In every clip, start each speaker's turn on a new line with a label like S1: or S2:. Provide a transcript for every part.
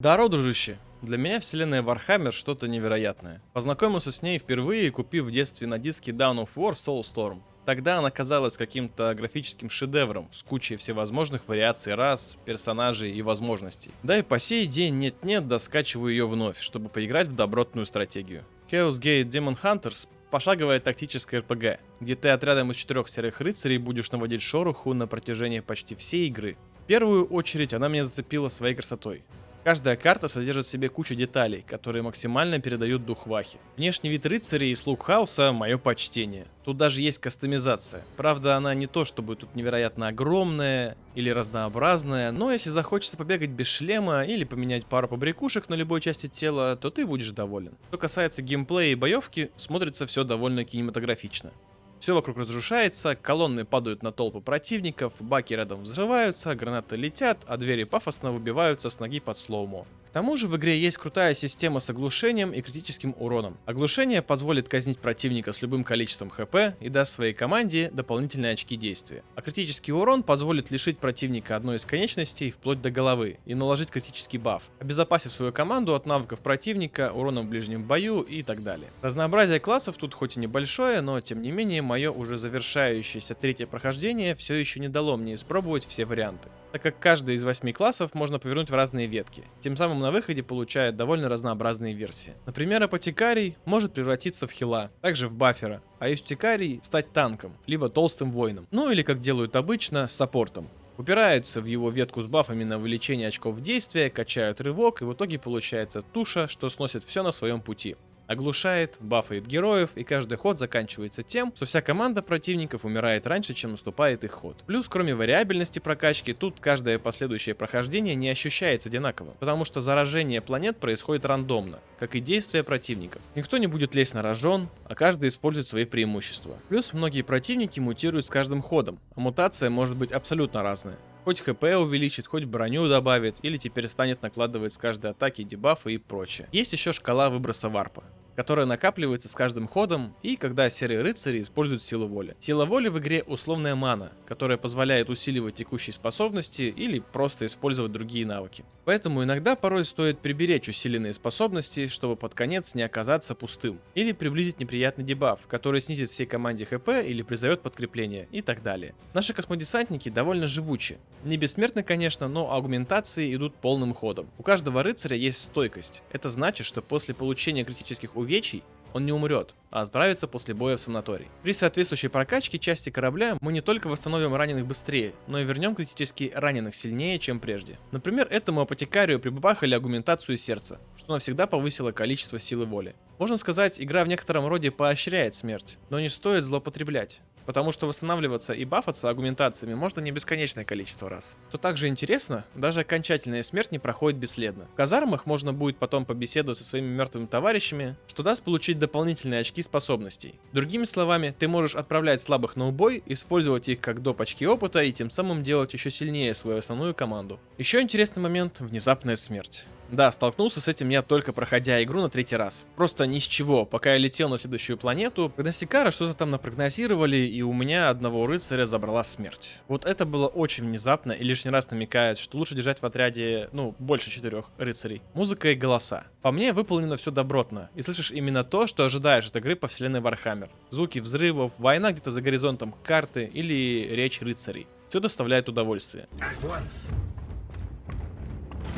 S1: Даро, дружище. Для меня вселенная Warhammer что-то невероятное. Познакомился с ней впервые, купив в детстве на диске Dawn of War Soulstorm. Тогда она казалась каким-то графическим шедевром с кучей всевозможных вариаций рас, персонажей и возможностей. Да и по сей день нет-нет, да скачиваю ее вновь, чтобы поиграть в добротную стратегию. Chaos Gate Demon Hunters пошаговая тактическая РПГ, где ты отрядом из четырех серых рыцарей будешь наводить шороху на протяжении почти всей игры. В первую очередь она меня зацепила своей красотой. Каждая карта содержит в себе кучу деталей, которые максимально передают дух Вахи. Внешний вид рыцарей и слуг хаоса – мое почтение. Тут даже есть кастомизация. Правда, она не то чтобы тут невероятно огромная или разнообразная, но если захочется побегать без шлема или поменять пару побрякушек на любой части тела, то ты будешь доволен. Что касается геймплея и боевки, смотрится все довольно кинематографично. Все вокруг разрушается, колонны падают на толпы противников, баки рядом взрываются, гранаты летят, а двери пафосно выбиваются с ноги под слоумо. К тому же в игре есть крутая система с оглушением и критическим уроном. Оглушение позволит казнить противника с любым количеством хп и даст своей команде дополнительные очки действия. А критический урон позволит лишить противника одной из конечностей вплоть до головы и наложить критический баф, обезопасив свою команду от навыков противника, урона в ближнем бою и так далее. Разнообразие классов тут хоть и небольшое, но тем не менее мое уже завершающееся третье прохождение все еще не дало мне испробовать все варианты так как каждый из восьми классов можно повернуть в разные ветки, тем самым на выходе получает довольно разнообразные версии. Например, апотекарий может превратиться в хила, также в бафера, а юстикарий стать танком, либо толстым воином, ну или как делают обычно, саппортом. Упираются в его ветку с бафами на увеличение очков действия, качают рывок и в итоге получается туша, что сносит все на своем пути оглушает, бафает героев, и каждый ход заканчивается тем, что вся команда противников умирает раньше, чем наступает их ход. Плюс, кроме вариабельности прокачки, тут каждое последующее прохождение не ощущается одинаково, потому что заражение планет происходит рандомно, как и действия противников. Никто не будет лезть на рожон, а каждый использует свои преимущества. Плюс многие противники мутируют с каждым ходом, а мутация может быть абсолютно разная. Хоть хп увеличит, хоть броню добавит, или теперь станет накладывать с каждой атаки дебафы и прочее. Есть еще шкала выброса варпа которая накапливается с каждым ходом и когда серые рыцари используют силу воли. Сила воли в игре условная мана, которая позволяет усиливать текущие способности или просто использовать другие навыки. Поэтому иногда порой стоит приберечь усиленные способности, чтобы под конец не оказаться пустым. Или приблизить неприятный дебаф, который снизит всей команде хп или призовет подкрепление и так далее. Наши космодесантники довольно живучи. Не бессмертны, конечно, но аугментации идут полным ходом. У каждого рыцаря есть стойкость. Это значит, что после получения критических увечий он не умрет, а отправится после боя в санаторий. При соответствующей прокачке части корабля мы не только восстановим раненых быстрее, но и вернем критически раненых сильнее, чем прежде. Например, этому апотекарию прибабахали агументацию сердца, что навсегда повысило количество силы воли. Можно сказать, игра в некотором роде поощряет смерть, но не стоит злоупотреблять потому что восстанавливаться и бафаться агументациями можно не бесконечное количество раз. Что также интересно, даже окончательная смерть не проходит бесследно. В казармах можно будет потом побеседовать со своими мертвыми товарищами, что даст получить дополнительные очки способностей. Другими словами, ты можешь отправлять слабых на убой, использовать их как доп. очки опыта и тем самым делать еще сильнее свою основную команду. Еще интересный момент – внезапная смерть. Да, столкнулся с этим я только проходя игру на третий раз. Просто ни с чего, пока я летел на следующую планету, Гносикара что-то там напрогнозировали, и у меня одного рыцаря забрала смерть. Вот это было очень внезапно и лишний раз намекает, что лучше держать в отряде, ну, больше четырех рыцарей. Музыка и голоса. По мне выполнено все добротно, и слышишь именно то, что ожидаешь от игры по вселенной Warhammer. Звуки взрывов, война где-то за горизонтом карты или речь рыцарей. Все доставляет удовольствие.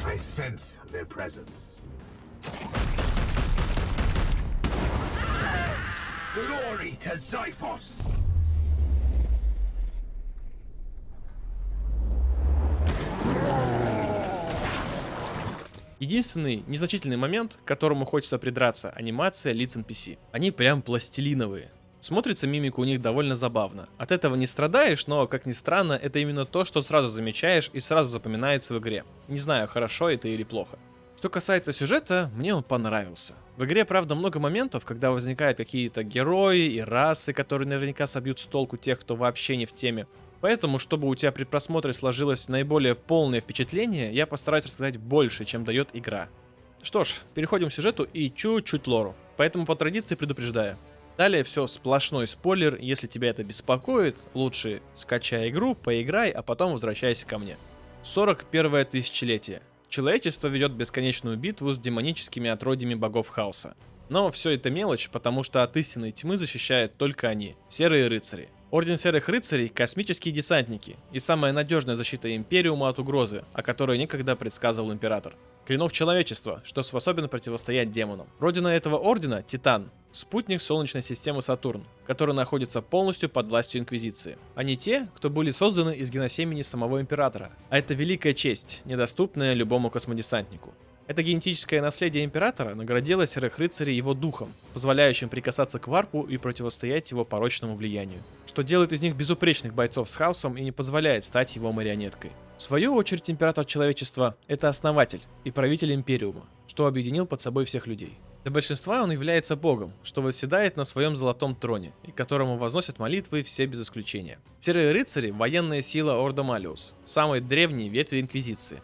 S1: I sense their presence. Glory to Zyphos! Единственный незначительный момент, к которому хочется придраться, анимация лиц NPC. Они прям пластилиновые. Смотрится мимика у них довольно забавно. От этого не страдаешь, но, как ни странно, это именно то, что сразу замечаешь и сразу запоминается в игре. Не знаю, хорошо это или плохо. Что касается сюжета, мне он понравился. В игре, правда, много моментов, когда возникают какие-то герои и расы, которые наверняка собьют с толку тех, кто вообще не в теме. Поэтому, чтобы у тебя при просмотре сложилось наиболее полное впечатление, я постараюсь рассказать больше, чем дает игра. Что ж, переходим к сюжету и чуть-чуть лору. Поэтому по традиции предупреждаю. Далее все сплошной спойлер, если тебя это беспокоит, лучше скачай игру, поиграй, а потом возвращайся ко мне. 41 тысячелетие. Человечество ведет бесконечную битву с демоническими отродьями богов хаоса. Но все это мелочь, потому что от истинной тьмы защищают только они, серые рыцари. Орден Серых Рыцарей – космические десантники и самая надежная защита Империума от угрозы, о которой некогда предсказывал Император. Клинок человечества, что способен противостоять демонам. Родина этого ордена – Титан, спутник Солнечной системы Сатурн, который находится полностью под властью Инквизиции. Они те, кто были созданы из геносемени самого Императора. А это великая честь, недоступная любому космодесантнику. Это генетическое наследие Императора наградило Серых Рыцарей его духом, позволяющим прикасаться к варпу и противостоять его порочному влиянию, что делает из них безупречных бойцов с хаосом и не позволяет стать его марионеткой. В свою очередь Император Человечества — это основатель и правитель Империума, что объединил под собой всех людей. Для большинства он является богом, что восседает на своем золотом троне, и которому возносят молитвы все без исключения. Серые рыцари – военная сила Ордо Малиус, самой древней ветви Инквизиции,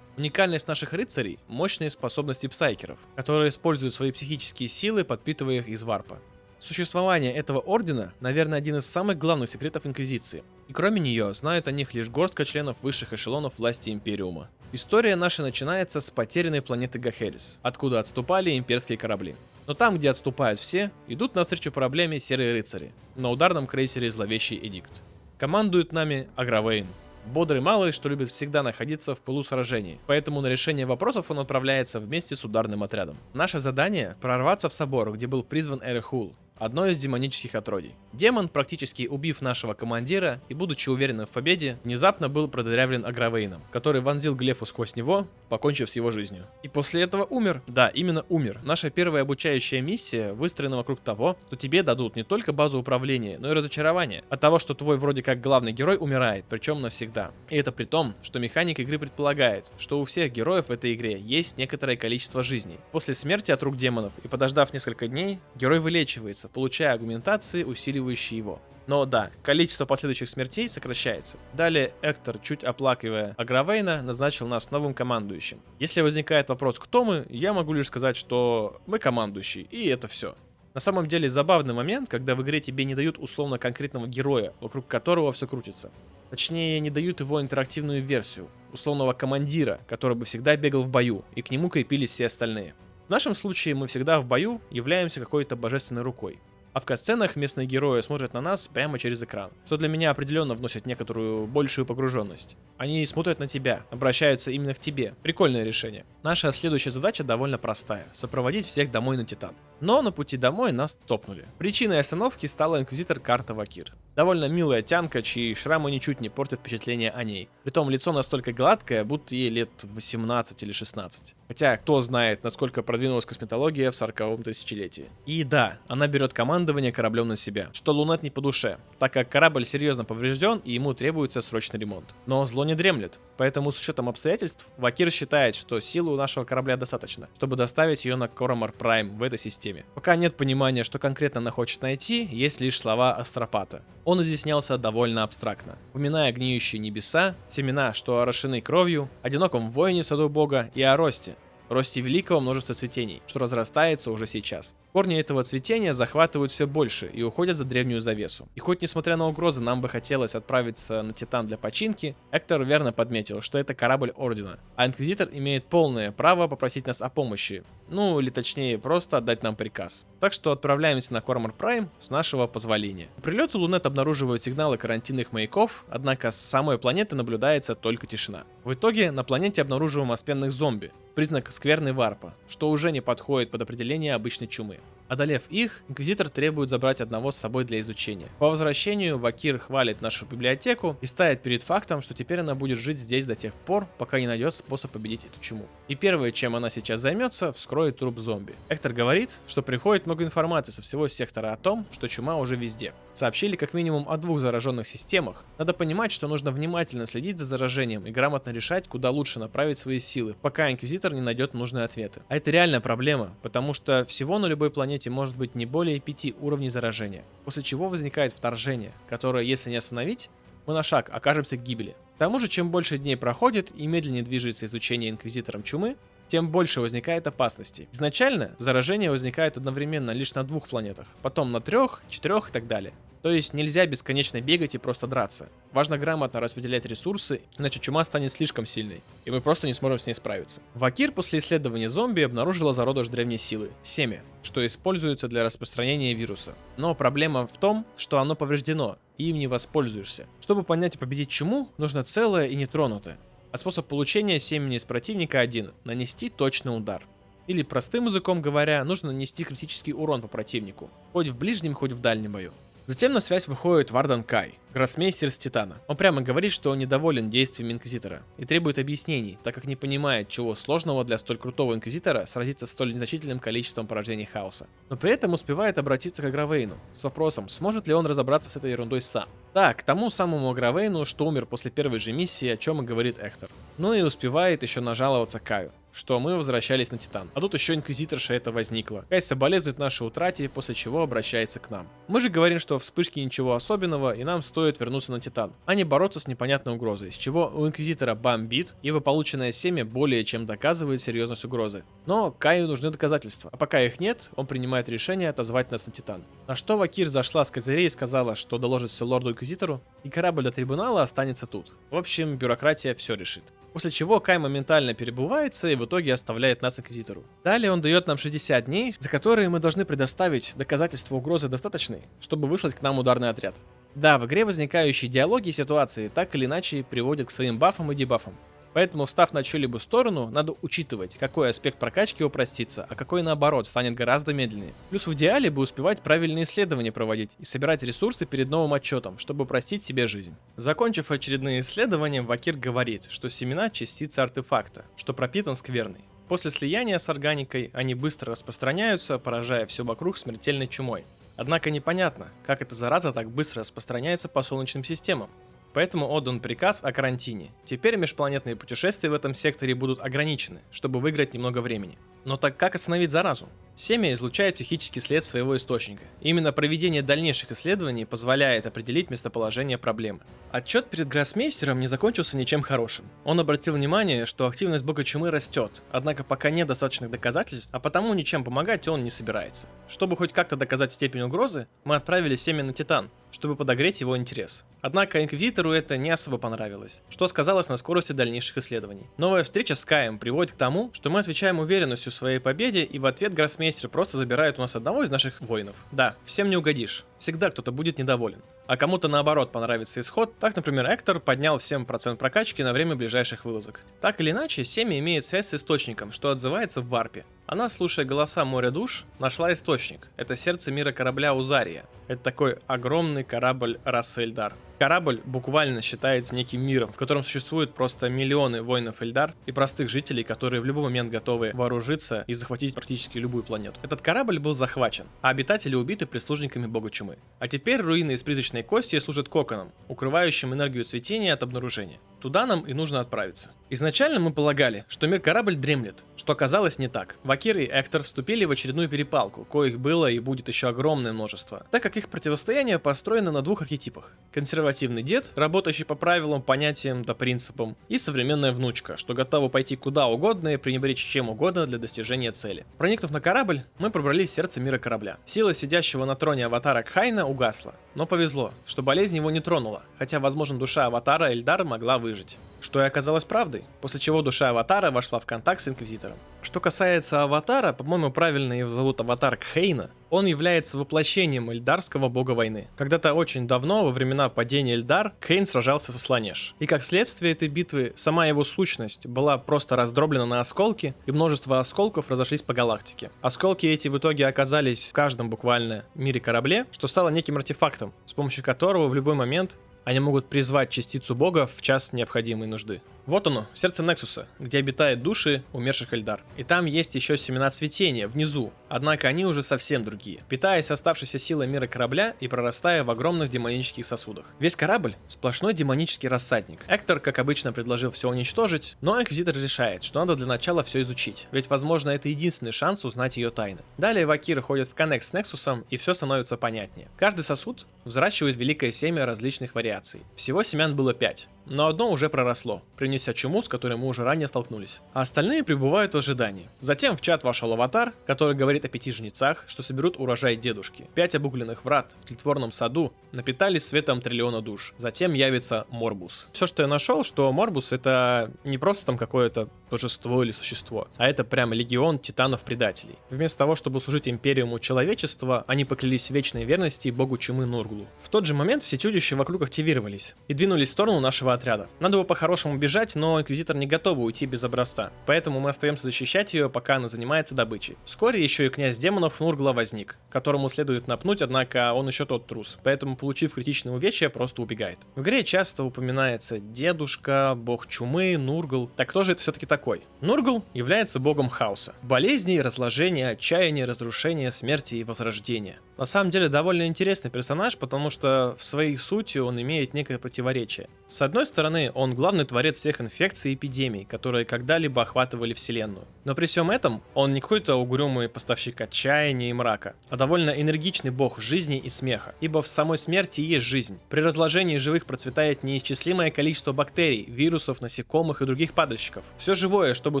S1: Уникальность наших рыцарей – мощные способности псайкеров, которые используют свои психические силы, подпитывая их из варпа. Существование этого ордена, наверное, один из самых главных секретов Инквизиции. И кроме нее, знают о них лишь горстка членов высших эшелонов власти Империума. История наша начинается с потерянной планеты Гахерис, откуда отступали имперские корабли. Но там, где отступают все, идут навстречу проблеме серые рыцари, на ударном крейсере Зловещий Эдикт. Командует нами Агравейн, Бодрый малый, что любит всегда находиться в пылу сражений, поэтому на решение вопросов он отправляется вместе с ударным отрядом. Наше задание – прорваться в собор, где был призван Эрехул, одно из демонических отродий. Демон, практически убив нашего командира и будучи уверенным в победе, внезапно был продырявлен Агравейном, который вонзил Глефу сквозь него, покончив с его жизнью. И после этого умер. Да, именно умер. Наша первая обучающая миссия выстроена вокруг того, что тебе дадут не только базу управления, но и разочарование от того, что твой вроде как главный герой умирает, причем навсегда. И это при том, что механик игры предполагает, что у всех героев в этой игре есть некоторое количество жизней. После смерти от рук демонов и подождав несколько дней, герой вылечивается, получая аргументации, усиливающие его. Но да, количество последующих смертей сокращается. Далее Эктор, чуть оплакивая Агравейна, назначил нас новым командующим. Если возникает вопрос, кто мы, я могу лишь сказать, что мы командующий, и это все. На самом деле забавный момент, когда в игре тебе не дают условно конкретного героя, вокруг которого все крутится. Точнее, не дают его интерактивную версию, условного командира, который бы всегда бегал в бою, и к нему крепились все остальные. В нашем случае мы всегда в бою являемся какой-то божественной рукой. А в катсценах местные герои смотрят на нас прямо через экран, что для меня определенно вносит некоторую большую погруженность. Они смотрят на тебя, обращаются именно к тебе. Прикольное решение. Наша следующая задача довольно простая – сопроводить всех домой на Титан. Но на пути домой нас топнули. Причиной остановки стала инквизитор Карта Вакир. Довольно милая тянка, чьи шрамы ничуть не портят впечатление о ней. Притом лицо настолько гладкое, будто ей лет 18 или 16. Хотя, кто знает, насколько продвинулась косметология в 40-м тысячелетии. И да, она берет командование кораблем на себя, что Лунет не по душе, так как корабль серьезно поврежден и ему требуется срочный ремонт. Но зло не дремлет, поэтому с учетом обстоятельств, Вакир считает, что силы у нашего корабля достаточно, чтобы доставить ее на Коромар Прайм в этой системе. Пока нет понимания, что конкретно она хочет найти, есть лишь слова Астропата он изъяснялся довольно абстрактно, упоминая гниющие небеса, семена, что орошены кровью, одиноком воине в саду бога и о росте, росте великого множества цветений, что разрастается уже сейчас. Корни этого цветения захватывают все больше и уходят за древнюю завесу. И хоть несмотря на угрозы нам бы хотелось отправиться на Титан для починки, Эктор верно подметил, что это корабль Ордена, а Инквизитор имеет полное право попросить нас о помощи, ну или точнее просто отдать нам приказ. Так что отправляемся на Кормор Прайм с нашего позволения. По прилету Лунет обнаруживает сигналы карантинных маяков, однако с самой планеты наблюдается только тишина. В итоге на планете обнаруживаем оспенных зомби, признак скверной варпа, что уже не подходит под определение обычной чумы. Одолев их, Инквизитор требует забрать одного с собой для изучения. По возвращению Вакир хвалит нашу библиотеку и ставит перед фактом, что теперь она будет жить здесь до тех пор, пока не найдет способ победить эту чуму. И первое, чем она сейчас займется, вскроет труп зомби. Эктор говорит, что приходит много информации со всего сектора о том, что чума уже везде. Сообщили как минимум о двух зараженных системах. Надо понимать, что нужно внимательно следить за заражением и грамотно решать, куда лучше направить свои силы, пока Инквизитор не найдет нужные ответы. А это реальная проблема, потому что всего на любой планете может быть не более 5 уровней заражения, после чего возникает вторжение, которое, если не остановить, мы на шаг окажемся к гибели. К тому же, чем больше дней проходит и медленнее движется изучение инквизитором чумы, тем больше возникает опасностей. Изначально заражение возникает одновременно лишь на двух планетах, потом на трех, четырех и так далее. То есть нельзя бесконечно бегать и просто драться. Важно грамотно распределять ресурсы, иначе чума станет слишком сильной, и мы просто не сможем с ней справиться. Вакир после исследования зомби обнаружила зародыш древней силы – семя, что используется для распространения вируса. Но проблема в том, что оно повреждено, и им не воспользуешься. Чтобы понять и победить чуму, нужно целое и нетронутое. А способ получения семени из противника один – нанести точный удар. Или простым языком говоря, нужно нанести критический урон по противнику, хоть в ближнем, хоть в дальнем бою. Затем на связь выходит Вардан Кай, гроссмейстер с Титана. Он прямо говорит, что он недоволен действиями Инквизитора и требует объяснений, так как не понимает, чего сложного для столь крутого Инквизитора сразиться с столь незначительным количеством поражений хаоса. Но при этом успевает обратиться к Агравейну с вопросом, сможет ли он разобраться с этой ерундой сам. Да, к тому самому Агравейну, что умер после первой же миссии, о чем и говорит Эктор. Ну и успевает еще нажаловаться Каю что мы возвращались на Титан. А тут еще Инквизиторша это возникла. Кай соболезнует нашей утрате, после чего обращается к нам. Мы же говорим, что в вспышке ничего особенного, и нам стоит вернуться на Титан, а не бороться с непонятной угрозой, с чего у Инквизитора бомбит, ибо полученное семя более чем доказывает серьезность угрозы. Но Каю нужны доказательства, а пока их нет, он принимает решение отозвать нас на Титан. На что Вакир зашла с козырей и сказала, что доложит все лорду-инквизитору, и корабль до трибунала останется тут. В общем, бюрократия все решит. После чего Кай моментально перебывается и в итоге оставляет нас Инквизитору. Далее он дает нам 60 дней, за которые мы должны предоставить доказательства угрозы достаточной, чтобы выслать к нам ударный отряд. Да, в игре возникающие диалоги и ситуации так или иначе приводят к своим бафам и дебафам. Поэтому, встав на чью-либо сторону, надо учитывать, какой аспект прокачки упростится, а какой наоборот станет гораздо медленнее. Плюс в идеале бы успевать правильные исследования проводить и собирать ресурсы перед новым отчетом, чтобы упростить себе жизнь. Закончив очередные исследования, Вакир говорит, что семена частицы артефакта, что пропитан скверной. После слияния с органикой они быстро распространяются, поражая все вокруг смертельной чумой. Однако непонятно, как эта зараза так быстро распространяется по солнечным системам. Поэтому отдан приказ о карантине. Теперь межпланетные путешествия в этом секторе будут ограничены, чтобы выиграть немного времени. Но так как остановить заразу? Семя излучает психический след своего источника. Именно проведение дальнейших исследований позволяет определить местоположение проблемы. Отчет перед гроссмейстером не закончился ничем хорошим. Он обратил внимание, что активность бога чумы растет, однако пока нет достаточных доказательств, а потому ничем помогать он не собирается. Чтобы хоть как-то доказать степень угрозы, мы отправили семя на Титан, чтобы подогреть его интерес. Однако Инквизитору это не особо понравилось, что сказалось на скорости дальнейших исследований. Новая встреча с Каем приводит к тому, что мы отвечаем уверенностью в своей победе, и в ответ гроссмейстер просто забирает у нас одного из наших воинов. Да, всем не угодишь, всегда кто-то будет недоволен. А кому-то наоборот понравится исход, так, например, Эктор поднял всем процент прокачки на время ближайших вылазок. Так или иначе, семя имеет связь с источником, что отзывается в варпе. Она, слушая голоса моря душ, нашла источник. Это сердце мира корабля Узария. Это такой огромный корабль расы Эльдар. Корабль буквально считается неким миром, в котором существуют просто миллионы воинов Эльдар и простых жителей, которые в любой момент готовы вооружиться и захватить практически любую планету. Этот корабль был захвачен, а обитатели убиты прислужниками бога чумы. А теперь руины из призрачной кости служат коконом, укрывающим энергию цветения от обнаружения. Туда нам и нужно отправиться. Изначально мы полагали, что мир-корабль дремлет, что оказалось не так. Вакир и Эктор вступили в очередную перепалку, коих было и будет еще огромное множество, так как их противостояние построено на двух архетипах. Консервативный дед, работающий по правилам, понятиям да принципам, и современная внучка, что готова пойти куда угодно и пренебречь чем угодно для достижения цели. Проникнув на корабль, мы пробрались в сердце мира корабля. Сила сидящего на троне аватара Кхайна угасла, но повезло, что болезнь его не тронула, хотя, возможно, душа аватара Эльдар могла выжить что и оказалось правдой, после чего душа Аватара вошла в контакт с Инквизитором. Что касается Аватара, по-моему, правильно его зовут Аватар Кхейна, он является воплощением эльдарского бога войны. Когда-то очень давно, во времена падения Эльдар, Кейн сражался со Сланеш. И как следствие этой битвы, сама его сущность была просто раздроблена на осколки, и множество осколков разошлись по галактике. Осколки эти в итоге оказались в каждом буквально мире корабле, что стало неким артефактом, с помощью которого в любой момент они могут призвать частицу бога в час необходимой нужды. Вот оно, сердце Нексуса, где обитают души умерших Эльдар. И там есть еще семена цветения, внизу, однако они уже совсем другие, питаясь оставшейся силой мира корабля и прорастая в огромных демонических сосудах. Весь корабль – сплошной демонический рассадник. Эктор, как обычно, предложил все уничтожить, но Инквизитор решает, что надо для начала все изучить, ведь, возможно, это единственный шанс узнать ее тайны. Далее Вакир ходит в коннект с Нексусом, и все становится понятнее. Каждый сосуд взращивает великое семя различных вариаций. Всего семян было 5, но одно уже проросло, принесет неся чуму, с которой мы уже ранее столкнулись. А остальные пребывают в ожидании. Затем в чат вошел аватар, который говорит о пяти жнецах, что соберут урожай дедушки. Пять обугленных врат в тлетворном саду напитались светом триллиона душ. Затем явится Морбус. Все, что я нашел, что Морбус это не просто там какое-то божество или существо, а это прям легион титанов-предателей. Вместо того, чтобы служить империуму человечества, они поклялись вечной верности богу чумы Нурглу. В тот же момент все чудища вокруг активировались и двинулись в сторону нашего отряда. Надо было по-хорошему бежать, но Инквизитор не готова уйти без образца, поэтому мы остаемся защищать ее, пока она занимается добычей. Вскоре еще и князь демонов Нургла возник, которому следует напнуть, однако он еще тот трус, поэтому, получив критичное увечье, просто убегает. В игре часто упоминается дедушка, бог чумы, Нургл. Так кто же это все-таки такой? Нургл является богом хаоса. Болезней, разложения, отчаяния, разрушения, смерти и возрождения. На самом деле довольно интересный персонаж, потому что в своей сути он имеет некое противоречие. С одной стороны, он главный творец всех инфекций и эпидемий, которые когда-либо охватывали Вселенную. Но при всем этом, он не какой-то угрюмый поставщик отчаяния и мрака, а довольно энергичный бог жизни и смеха. Ибо в самой смерти есть жизнь. При разложении живых процветает неисчислимое количество бактерий, вирусов, насекомых и других падальщиков. Все живое, чтобы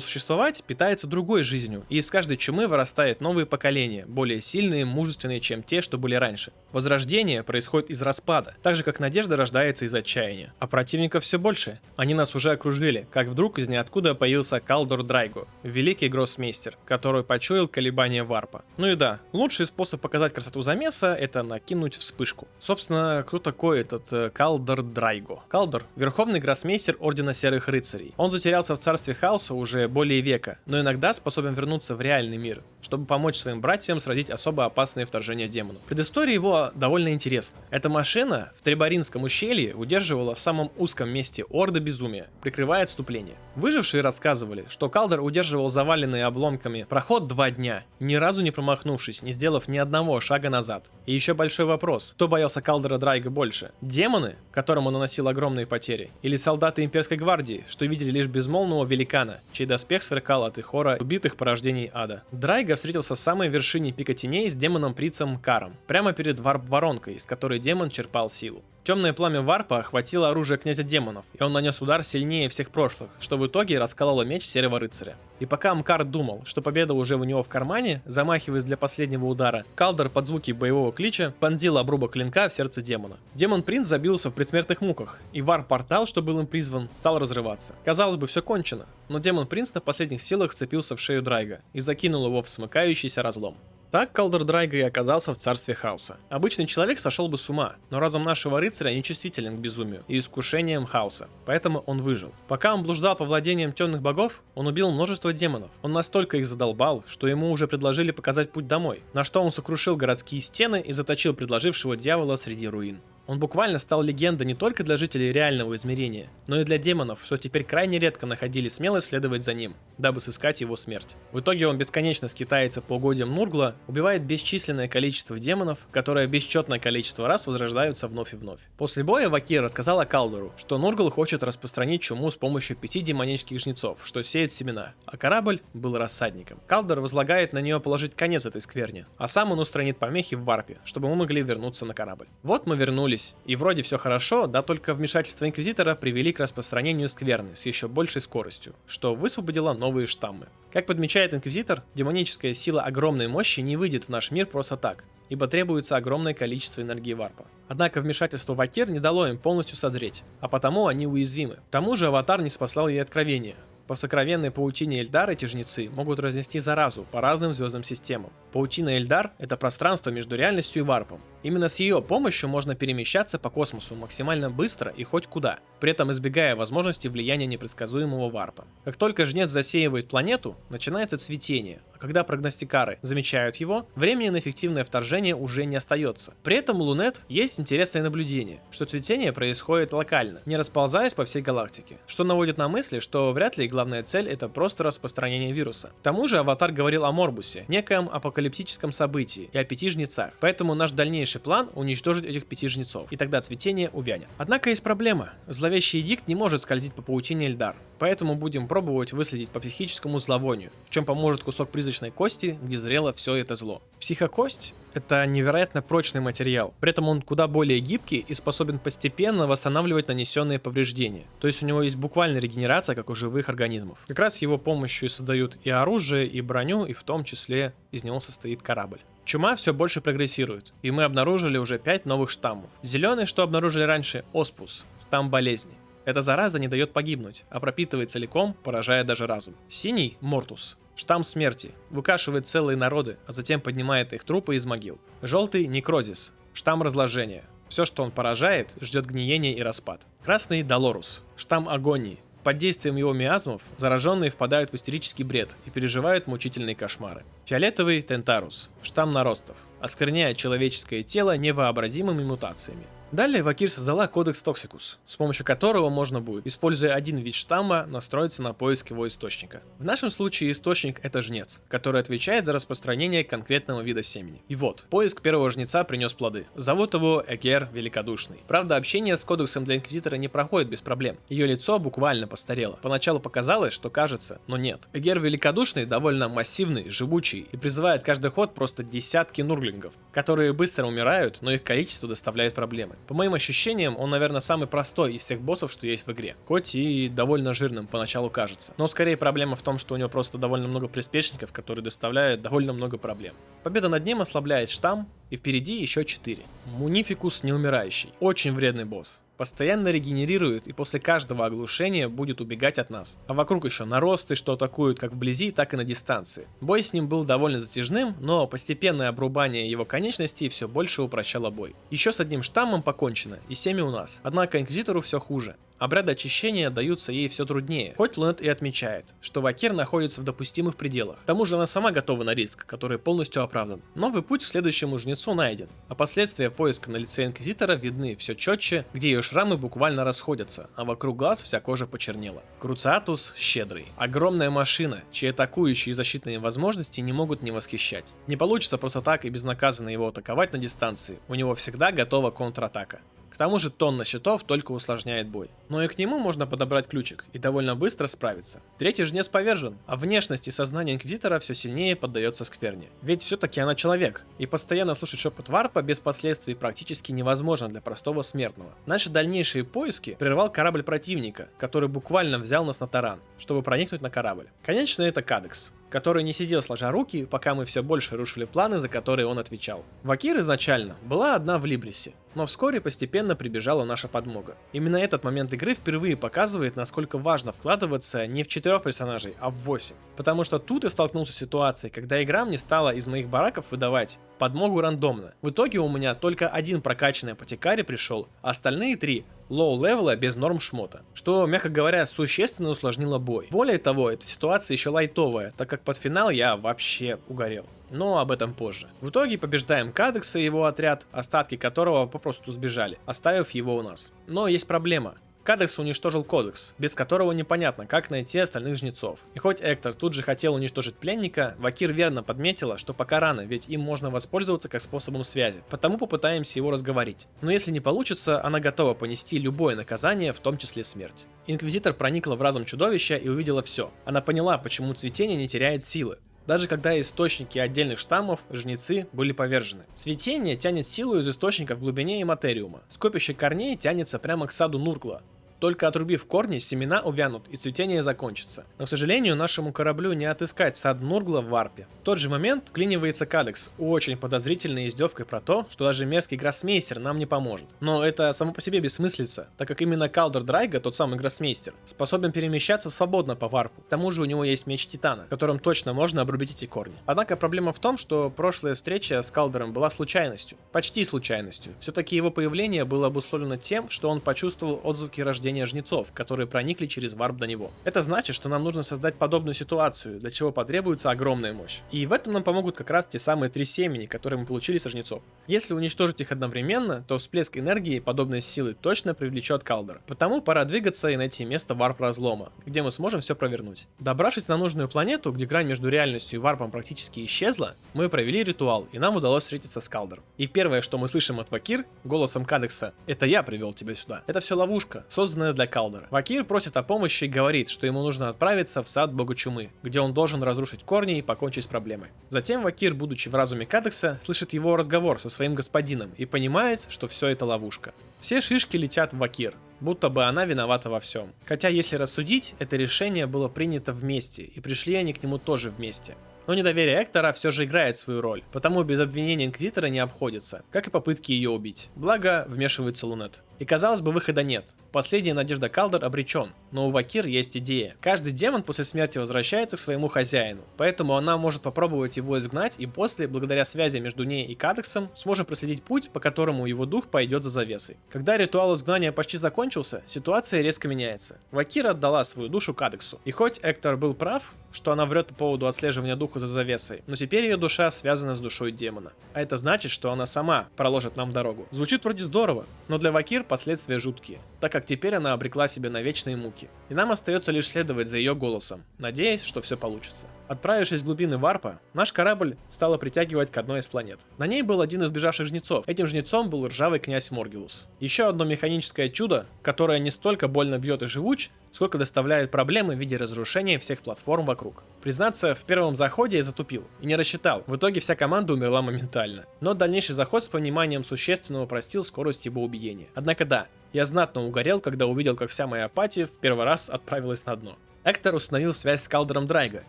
S1: существовать, питается другой жизнью, и из каждой чумы вырастает новые поколения, более сильные, мужественные, чем те, что были раньше. Возрождение происходит из распада, так же как надежда рождается из отчаяния. А противников все больше. Они нас уже окружили, как вдруг из ниоткуда появился Калдор Драйго, великий гроссмейстер, который почуял колебания варпа. Ну и да, лучший способ показать красоту замеса это накинуть вспышку. Собственно, кто такой этот э, Калдор Драйго? Калдор — верховный гроссмейстер Ордена Серых Рыцарей. Он затерялся в царстве хаоса уже более века, но иногда способен вернуться в реальный мир, чтобы помочь своим братьям сразить особо опасные вторжения демонов. Предыстория его довольно интересна. Эта машина в Трибаринском ущелье удерживала в самом узком месте Орда Безумия, прикрывая отступление. Выжившие рассказывали, что Калдер удерживал заваленные обломками проход два дня, ни разу не промахнувшись, не сделав ни одного шага назад. И еще большой вопрос, кто боялся Калдера Драйга больше? Демоны, которым он наносил огромные потери, или солдаты имперской гвардии, что видели лишь безмолвного великана, чей доспех сверкал от их хора убитых порождений ада? Драйга встретился в самой вершине пика теней с демоном-прицем Каром, прямо перед варп-воронкой, из которой демон черпал силу. Темное пламя варпа охватило оружие князя демонов, и он нанес удар сильнее всех прошлых, что в итоге раскололо меч серого рыцаря. И пока Амкар думал, что победа уже у него в кармане, замахиваясь для последнего удара, Калдер под звуки боевого клича понзил обрубок клинка в сердце демона. Демон-принц забился в предсмертных муках, и вар-портал, что был им призван, стал разрываться. Казалось бы, все кончено, но демон-принц на последних силах вцепился в шею Драйга и закинул его в смыкающийся разлом. Так Калдер Драйга и оказался в царстве хаоса. Обычный человек сошел бы с ума, но разум нашего рыцаря нечувствителен к безумию и искушениям хаоса, поэтому он выжил. Пока он блуждал по владениям темных богов, он убил множество демонов. Он настолько их задолбал, что ему уже предложили показать путь домой, на что он сокрушил городские стены и заточил предложившего дьявола среди руин. Он буквально стал легендой не только для жителей реального измерения, но и для демонов, что теперь крайне редко находили смелость следовать за ним, дабы сыскать его смерть. В итоге он бесконечно скитается по угодьям Нургла, убивает бесчисленное количество демонов, которые бесчетное количество раз возрождаются вновь и вновь. После боя Вакир отказал Калдору, что Нургл хочет распространить чуму с помощью пяти демонических жнецов, что сеет семена, а корабль был рассадником. Калдор возлагает на нее положить конец этой скверне, а сам он устранит помехи в варпе, чтобы мы могли вернуться на корабль. Вот мы вернулись вернулись, и вроде все хорошо, да только вмешательство Инквизитора привели к распространению скверны с еще большей скоростью, что высвободило новые штаммы. Как подмечает Инквизитор, демоническая сила огромной мощи не выйдет в наш мир просто так, ибо требуется огромное количество энергии варпа. Однако вмешательство Вакир не дало им полностью созреть, а потому они уязвимы. К тому же Аватар не спасал ей откровения, по сокровенной паутине Эльдар эти жнецы могут разнести заразу по разным звездным системам. Паутина Эльдар — это пространство между реальностью и варпом. Именно с ее помощью можно перемещаться по космосу максимально быстро и хоть куда, при этом избегая возможности влияния непредсказуемого варпа. Как только жнец засеивает планету, начинается цветение, а когда прогностикары замечают его, времени на эффективное вторжение уже не остается. При этом у Лунет есть интересное наблюдение, что цветение происходит локально, не расползаясь по всей галактике, что наводит на мысли, что вряд ли главная цель это просто распространение вируса. К тому же Аватар говорил о Морбусе, некоем апокалиптическом событии и о пяти жнецах, поэтому наш дальнейший дальнейший план уничтожить этих пяти жнецов, и тогда цветение увянет. Однако есть проблема. Зловещий дикт не может скользить по паутине Эльдар, поэтому будем пробовать выследить по психическому зловонию, в чем поможет кусок призрачной кости, где зрело все это зло. Психокость — это невероятно прочный материал, при этом он куда более гибкий и способен постепенно восстанавливать нанесенные повреждения. То есть у него есть буквально регенерация, как у живых организмов. Как раз его помощью и создают и оружие, и броню, и в том числе из него состоит корабль. Чума все больше прогрессирует, и мы обнаружили уже 5 новых штаммов. Зеленый, что обнаружили раньше, Оспус, штамм болезни. Эта зараза не дает погибнуть, а пропитывает целиком, поражая даже разум. Синий – Мортус, штамм смерти, выкашивает целые народы, а затем поднимает их трупы из могил. Желтый – Некрозис, штамм разложения. Все, что он поражает, ждет гниения и распад. Красный – Долорус, штамм агонии, под действием его миазмов зараженные впадают в истерический бред и переживают мучительные кошмары. Фиолетовый – Тентарус, штамм наростов, оскверняет человеческое тело невообразимыми мутациями. Далее Вакир создала кодекс Toxicus, с помощью которого можно будет, используя один вид штамма, настроиться на поиск его источника. В нашем случае источник это жнец, который отвечает за распространение конкретного вида семени. И вот, поиск первого жнеца принес плоды. Зовут его Эгер Великодушный. Правда, общение с кодексом для Инквизитора не проходит без проблем. Ее лицо буквально постарело. Поначалу показалось, что кажется, но нет. Эгер Великодушный довольно массивный, живучий и призывает каждый ход просто десятки нурглингов, которые быстро умирают, но их количество доставляет проблемы. По моим ощущениям, он, наверное, самый простой из всех боссов, что есть в игре. Хоть и довольно жирным поначалу кажется. Но скорее проблема в том, что у него просто довольно много приспешников, которые доставляют довольно много проблем. Победа над ним ослабляет штамм, и впереди еще 4. Мунификус неумирающий. Очень вредный босс постоянно регенерирует и после каждого оглушения будет убегать от нас. А вокруг еще наросты, что атакуют как вблизи, так и на дистанции. Бой с ним был довольно затяжным, но постепенное обрубание его конечностей все больше упрощало бой. Еще с одним штаммом покончено, и 7 у нас. Однако Инквизитору все хуже. Обряды очищения даются ей все труднее, хоть Лунет и отмечает, что Вакир находится в допустимых пределах. К тому же она сама готова на риск, который полностью оправдан. Новый путь к следующему жнецу найден, а последствия поиска на лице Инквизитора видны все четче, где ее шрамы буквально расходятся, а вокруг глаз вся кожа почернела. Круциатус щедрый. Огромная машина, чьи атакующие и защитные возможности не могут не восхищать. Не получится просто так и безнаказанно его атаковать на дистанции, у него всегда готова контратака. К тому же тонна щитов только усложняет бой. Но и к нему можно подобрать ключик и довольно быстро справиться. Третий жнец повержен, а внешность и сознание Инквизитора все сильнее поддается скверне. Ведь все-таки она человек, и постоянно слушать шепот варпа без последствий практически невозможно для простого смертного. Наши дальнейшие поиски прервал корабль противника, который буквально взял нас на таран, чтобы проникнуть на корабль. Конечно, это Кадекс, который не сидел сложа руки, пока мы все больше рушили планы, за которые он отвечал. Вакир изначально была одна в Либрисе, но вскоре постепенно прибежала наша подмога. Именно этот момент игры впервые показывает, насколько важно вкладываться не в четырех персонажей, а в 8. Потому что тут я столкнулся с ситуацией, когда игра мне стала из моих бараков выдавать подмогу рандомно. В итоге у меня только один прокачанный апотекарий пришел, а остальные три low-level а без норм шмота, что, мягко говоря, существенно усложнило бой. Более того, эта ситуация еще лайтовая, так как под финал я вообще угорел. Но об этом позже. В итоге побеждаем Кадекса и его отряд, остатки которого попросту сбежали, оставив его у нас. Но есть проблема. Кадекс уничтожил кодекс, без которого непонятно, как найти остальных жнецов. И хоть Эктор тут же хотел уничтожить пленника, Вакир верно подметила, что пока рано, ведь им можно воспользоваться как способом связи. Потому попытаемся его разговорить. Но если не получится, она готова понести любое наказание, в том числе смерть. Инквизитор проникла в разум чудовища и увидела все. Она поняла, почему цветение не теряет силы даже когда источники отдельных штаммов, жнецы, были повержены. Цветение тянет силу из источника в глубине и материума. Скопище корней тянется прямо к саду Нуркла, только отрубив корни, семена увянут и цветение закончится. Но, к сожалению, нашему кораблю не отыскать сад Нургла в варпе. В тот же момент клинивается Кадекс, очень подозрительной издевкой про то, что даже мерзкий гроссмейстер нам не поможет. Но это само по себе бессмыслица, так как именно Калдер Драйга, тот самый гроссмейстер, способен перемещаться свободно по варпу. К тому же у него есть меч Титана, которым точно можно обрубить эти корни. Однако проблема в том, что прошлая встреча с Калдером была случайностью. Почти случайностью. Все-таки его появление было обусловлено тем, что он почувствовал отзвуки рождения нападения жнецов, которые проникли через варп до него. Это значит, что нам нужно создать подобную ситуацию, для чего потребуется огромная мощь. И в этом нам помогут как раз те самые три семени, которые мы получили со жнецов. Если уничтожить их одновременно, то всплеск энергии подобной силы точно привлечет Калдер. Потому пора двигаться и найти место варп-разлома, где мы сможем все провернуть. Добравшись на нужную планету, где грань между реальностью и варпом практически исчезла, мы провели ритуал, и нам удалось встретиться с Калдером. И первое, что мы слышим от Вакир, голосом Кадекса, это я привел тебя сюда. Это все ловушка, созданная для Калдера. Вакир просит о помощи и говорит, что ему нужно отправиться в сад бога чумы, где он должен разрушить корни и покончить с проблемой. Затем Вакир, будучи в разуме Кадекса, слышит его разговор со своим господином и понимает, что все это ловушка. Все шишки летят в Вакир, будто бы она виновата во всем. Хотя, если рассудить, это решение было принято вместе, и пришли они к нему тоже вместе. Но недоверие Эктора все же играет свою роль, потому без обвинения Инквизитора не обходится, как и попытки ее убить. Благо, вмешивается Лунет. И казалось бы, выхода нет. Последняя надежда Калдер обречен, но у Вакир есть идея. Каждый демон после смерти возвращается к своему хозяину, поэтому она может попробовать его изгнать и после, благодаря связи между ней и Кадексом, сможем проследить путь, по которому его дух пойдет за завесой. Когда ритуал изгнания почти закончился, ситуация резко меняется. Вакир отдала свою душу Кадексу. И хоть Эктор был прав, что она врет по поводу отслеживания духа за завесой, но теперь ее душа связана с душой демона. А это значит, что она сама проложит нам дорогу. Звучит вроде здорово, но для Вакир последствия жуткие, так как теперь она обрекла себя на вечные муки. И нам остается лишь следовать за ее голосом, надеясь, что все получится. Отправившись в глубины варпа, наш корабль стало притягивать к одной из планет. На ней был один из бежавших жнецов. Этим жнецом был ржавый князь Моргелус. Еще одно механическое чудо, которое не столько больно бьет и живуч, сколько доставляет проблемы в виде разрушения всех платформ вокруг. Признаться, в первом заходе я затупил и не рассчитал. В итоге вся команда умерла моментально. Но дальнейший заход с пониманием существенно упростил скорость его убиения. Однако да, я знатно угорел, когда увидел, как вся моя апатия в первый раз отправилась на дно. Эктор установил связь с Калдером Драйга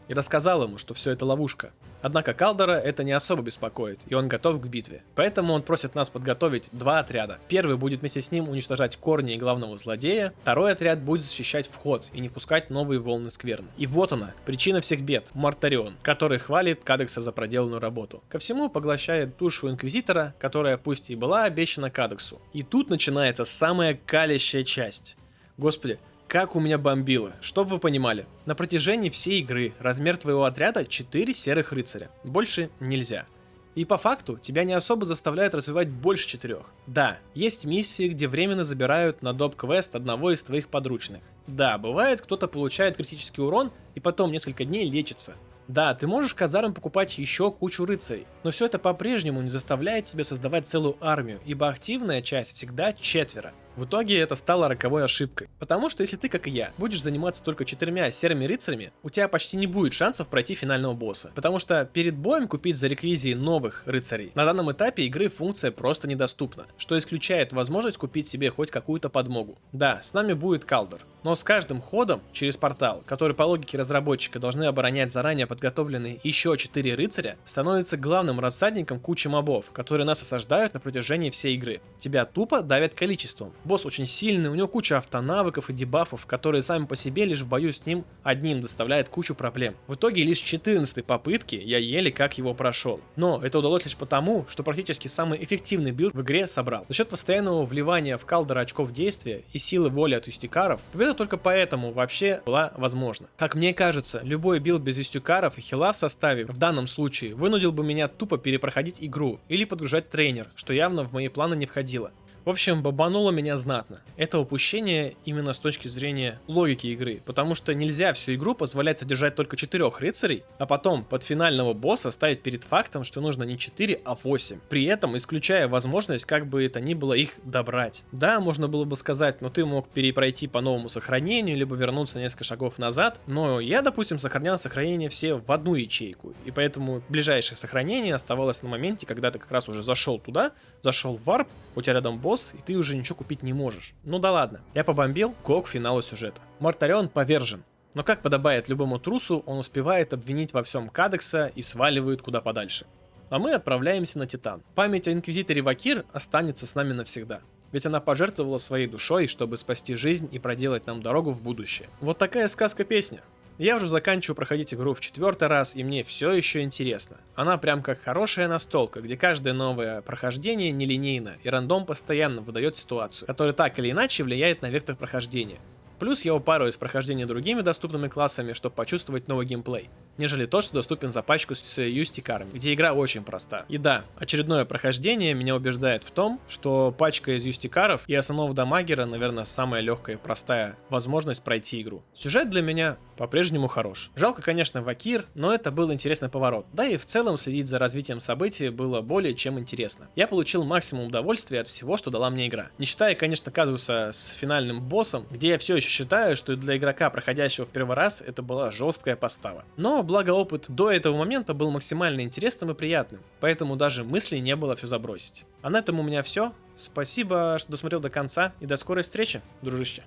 S1: и рассказал ему, что все это ловушка. Однако Калдера это не особо беспокоит, и он готов к битве. Поэтому он просит нас подготовить два отряда. Первый будет вместе с ним уничтожать корни главного злодея, второй отряд будет защищать вход и не пускать новые волны скверны. И вот она, причина всех бед, Мартарион, который хвалит Кадекса за проделанную работу. Ко всему поглощает душу Инквизитора, которая пусть и была обещана Кадексу. И тут начинается самая калящая часть. Господи, как у меня бомбило. Чтобы вы понимали, на протяжении всей игры размер твоего отряда 4 серых рыцаря. Больше нельзя. И по факту тебя не особо заставляют развивать больше четырех. Да, есть миссии, где временно забирают на доп-квест одного из твоих подручных. Да, бывает, кто-то получает критический урон и потом несколько дней лечится. Да, ты можешь казарам покупать еще кучу рыцарей, но все это по-прежнему не заставляет тебя создавать целую армию, ибо активная часть всегда четверо. В итоге это стало роковой ошибкой. Потому что если ты, как и я, будешь заниматься только четырьмя серыми рыцарями, у тебя почти не будет шансов пройти финального босса. Потому что перед боем купить за реквизии новых рыцарей на данном этапе игры функция просто недоступна, что исключает возможность купить себе хоть какую-то подмогу. Да, с нами будет Калдер, но с каждым ходом через портал, который по логике разработчика должны оборонять заранее подготовленные еще 4 рыцаря, становится главным рассадником кучи мобов, которые нас осаждают на протяжении всей игры. Тебя тупо давят количеством. Босс очень сильный, у него куча автонавыков и дебафов, которые сами по себе лишь в бою с ним одним доставляют кучу проблем. В итоге лишь 14 попытки я еле как его прошел. Но это удалось лишь потому, что практически самый эффективный билд в игре собрал. За счет постоянного вливания в Калдора очков действия и силы воли от юстикаров, победа только поэтому вообще была возможна. Как мне кажется, любой билд без юстикаров и хила в составе в данном случае вынудил бы меня тупо перепроходить игру или подгружать трейнер, что явно в мои планы не входило. В общем, бомбануло меня знатно. Это упущение именно с точки зрения логики игры, потому что нельзя всю игру позволять содержать только четырех рыцарей, а потом под финального босса ставить перед фактом, что нужно не 4, а 8. При этом исключая возможность, как бы это ни было, их добрать. Да, можно было бы сказать, но ты мог перепройти по новому сохранению, либо вернуться несколько шагов назад, но я, допустим, сохранял сохранение все в одну ячейку, и поэтому ближайшее сохранение оставалось на моменте, когда ты как раз уже зашел туда, зашел в варп, у тебя рядом босс, босс, и ты уже ничего купить не можешь. Ну да ладно, я побомбил, го к финалу сюжета. Мартарион повержен. Но как подобает любому трусу, он успевает обвинить во всем Кадекса и сваливает куда подальше. А мы отправляемся на Титан. Память о Инквизиторе Вакир останется с нами навсегда. Ведь она пожертвовала своей душой, чтобы спасти жизнь и проделать нам дорогу в будущее. Вот такая сказка-песня. Я уже заканчиваю проходить игру в четвертый раз, и мне все еще интересно. Она прям как хорошая настолка, где каждое новое прохождение нелинейно, и рандом постоянно выдает ситуацию, которая так или иначе влияет на вектор прохождения. Плюс я упарываюсь в прохождении другими доступными классами, чтобы почувствовать новый геймплей, нежели тот, что доступен за пачку с юстикарами, где игра очень проста. И да, очередное прохождение меня убеждает в том, что пачка из юстикаров и основного дамагера, наверное, самая легкая и простая возможность пройти игру. Сюжет для меня по-прежнему хорош. Жалко, конечно, Вакир, но это был интересный поворот. Да и в целом следить за развитием событий было более чем интересно. Я получил максимум удовольствия от всего, что дала мне игра. Не считая, конечно, казуса с финальным боссом, где я все еще считаю, что для игрока, проходящего в первый раз, это была жесткая постава. Но, благо опыт до этого момента был максимально интересным и приятным, поэтому даже мысли не было все забросить. А на этом у меня все. Спасибо, что досмотрел до конца, и до скорой встречи, дружище.